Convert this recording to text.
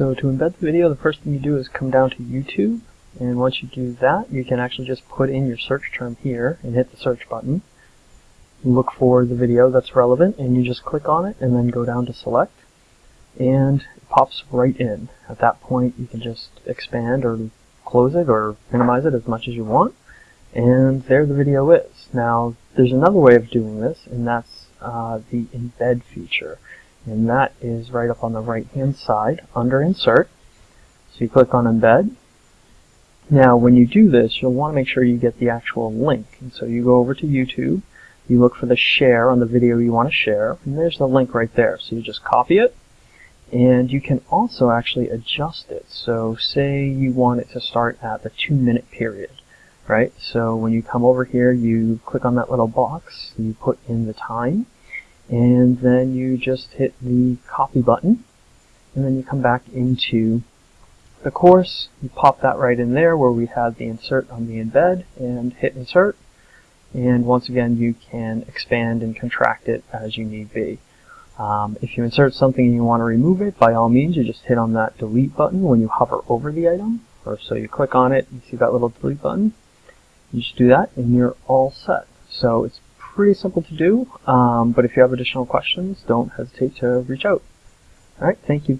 So to embed the video, the first thing you do is come down to YouTube, and once you do that, you can actually just put in your search term here and hit the search button. Look for the video that's relevant, and you just click on it and then go down to select, and it pops right in. At that point, you can just expand or close it or minimize it as much as you want, and there the video is. Now, there's another way of doing this, and that's uh, the embed feature and that is right up on the right hand side under insert. So you click on embed. Now when you do this you'll want to make sure you get the actual link. And so you go over to YouTube you look for the share on the video you want to share and there's the link right there. So you just copy it and you can also actually adjust it. So say you want it to start at the two minute period right? So when you come over here you click on that little box you put in the time and then you just hit the copy button and then you come back into the course. You pop that right in there where we had the insert on the embed and hit insert. And once again you can expand and contract it as you need be. Um, if you insert something and you want to remove it by all means you just hit on that delete button when you hover over the item or so you click on it you see that little delete button. You just do that and you're all set. So it's pretty simple to do, um, but if you have additional questions, don't hesitate to reach out. Alright, thank you.